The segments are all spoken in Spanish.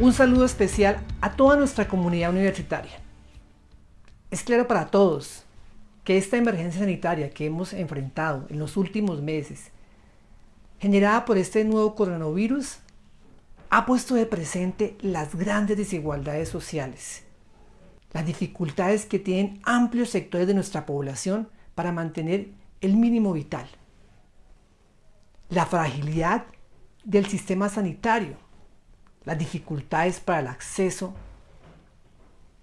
Un saludo especial a toda nuestra comunidad universitaria. Es claro para todos que esta emergencia sanitaria que hemos enfrentado en los últimos meses, generada por este nuevo coronavirus, ha puesto de presente las grandes desigualdades sociales, las dificultades que tienen amplios sectores de nuestra población para mantener el mínimo vital, la fragilidad del sistema sanitario, las dificultades para el acceso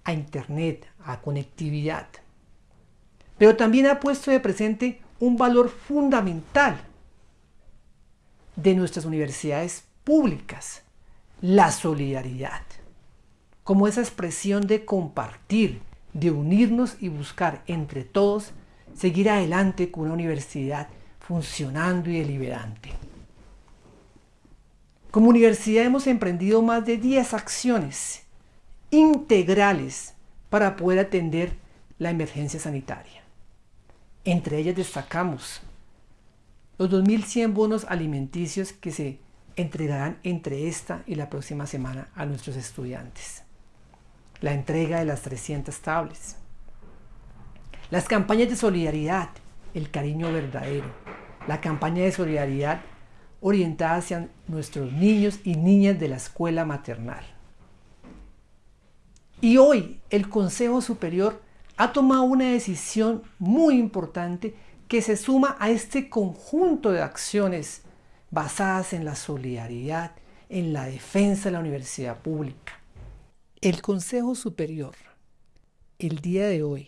a Internet, a conectividad. Pero también ha puesto de presente un valor fundamental de nuestras universidades públicas, la solidaridad, como esa expresión de compartir, de unirnos y buscar entre todos seguir adelante con una universidad funcionando y deliberante. Como universidad hemos emprendido más de 10 acciones integrales para poder atender la emergencia sanitaria. Entre ellas destacamos los 2.100 bonos alimenticios que se entregarán entre esta y la próxima semana a nuestros estudiantes. La entrega de las 300 tablets. Las campañas de solidaridad, el cariño verdadero. La campaña de solidaridad orientada hacia nuestros niños y niñas de la escuela maternal. Y hoy el Consejo Superior ha tomado una decisión muy importante que se suma a este conjunto de acciones basadas en la solidaridad, en la defensa de la universidad pública. El Consejo Superior, el día de hoy,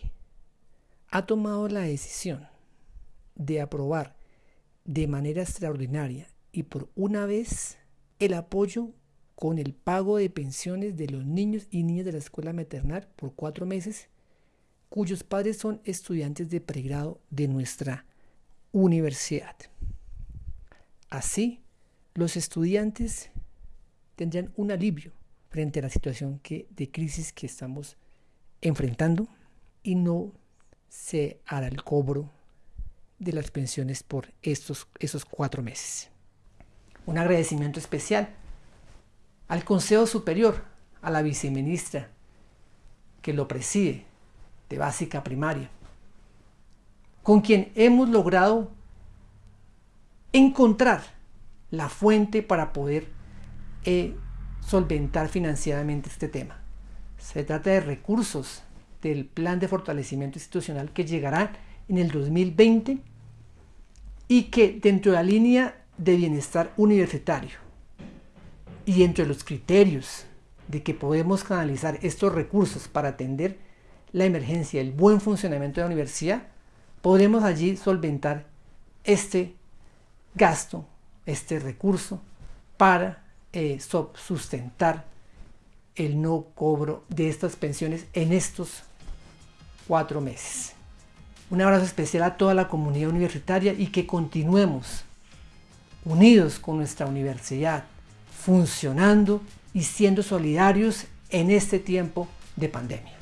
ha tomado la decisión de aprobar de manera extraordinaria y por una vez el apoyo con el pago de pensiones de los niños y niñas de la escuela maternal por cuatro meses, cuyos padres son estudiantes de pregrado de nuestra universidad. Así, los estudiantes tendrán un alivio frente a la situación que, de crisis que estamos enfrentando y no se hará el cobro de las pensiones por estos, esos cuatro meses. Un agradecimiento especial al Consejo Superior, a la viceministra que lo preside de básica primaria, con quien hemos logrado encontrar la fuente para poder eh, solventar financieramente este tema. Se trata de recursos del plan de fortalecimiento institucional que llegará en el 2020 y que dentro de la línea de bienestar universitario y dentro de los criterios de que podemos canalizar estos recursos para atender la emergencia, el buen funcionamiento de la universidad, podremos allí solventar este gasto, este recurso, para eh, sustentar el no cobro de estas pensiones en estos cuatro meses. Un abrazo especial a toda la comunidad universitaria y que continuemos unidos con nuestra universidad, funcionando y siendo solidarios en este tiempo de pandemia.